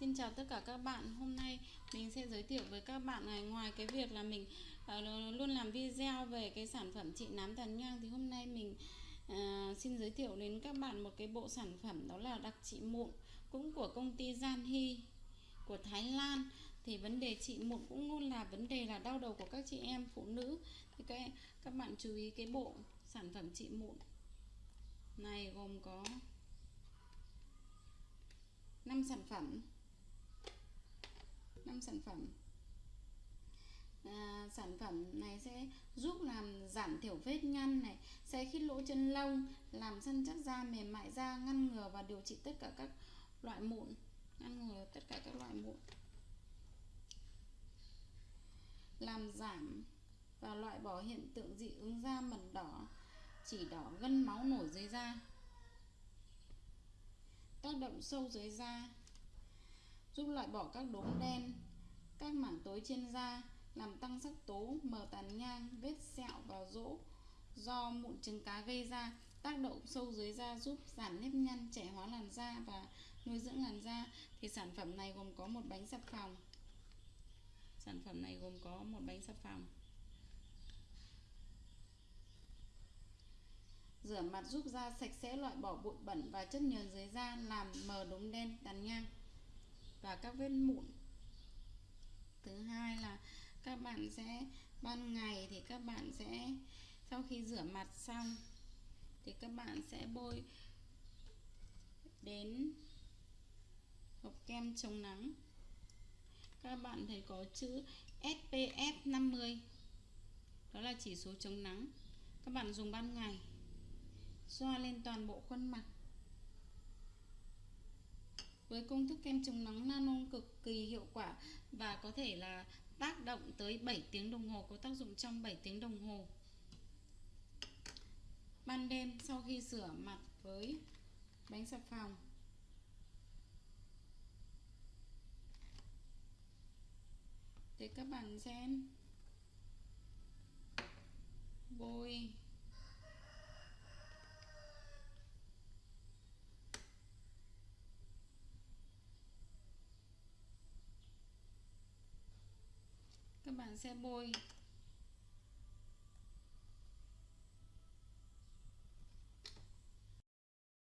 xin chào tất cả các bạn. Hôm nay mình sẽ giới thiệu với các bạn này Ngoài cái việc là mình uh, luôn làm video về cái sản phẩm trị nám tàn nhang Thì hôm nay mình uh, xin giới thiệu đến các bạn một cái bộ sản phẩm Đó là đặc trị mụn Cũng của công ty Gian Hy của Thái Lan. Thì vấn đề trị mụn cũng luôn là vấn đề là đau đầu của các chị em phụ nữ. Thì các các bạn chú ý cái bộ sản phẩm trị mụn này gồm có 5 sản phẩm. 5 sản phẩm. À, sản phẩm này sẽ giúp làm giảm thiểu vết nhăn này sẽ khít lỗ chân lông làm săn chắc da mềm mại da ngăn ngừa và điều trị tất cả các loại mụn ngăn ngừa tất cả các loại mụn. Làm giảm và loại bỏ hiện tượng dị ứng da mẩn đỏ chỉ đỏ gân máu nổi dưới da. Tác động sâu dưới da giúp loại bỏ các đốm đen các mảng tối trên da làm tăng sắc tố, mờ tàn nhang, vết sẹo và rỗ. Do mụn trứng cá gây ra, tác động sâu dưới da giúp giảm nếp nhăn, trẻ hóa làn da và nuôi dưỡng làn da. Thì sản phẩm này gồm có một bánh xà phòng. Sản phẩm này gồm có một bánh xà phòng. Rửa mặt giúp da sạch sẽ, loại bỏ bụi bẩn và chất nhờn dưới da, làm mờ đốm đen, tàn nhang và các vết mụn. Thứ hai là các bạn sẽ, ban ngày thì các bạn sẽ, sau khi rửa mặt xong thì các bạn sẽ bôi đến hộp kem chống nắng. Các bạn thấy có chữ SPF 50. Đó là chỉ số chống nắng. Các bạn dùng ban ngày, xoa lên toàn bộ khuôn mặt với công thức kem chống nắng nano cực kỳ hiệu quả và có thể là tác động tới 7 tiếng đồng hồ, có tác dụng trong 7 tiếng đồng hồ. Ban đêm sau khi rửa mặt với bánh xà phòng. Thì các bạn xem bôi các bạn sẽ bôi.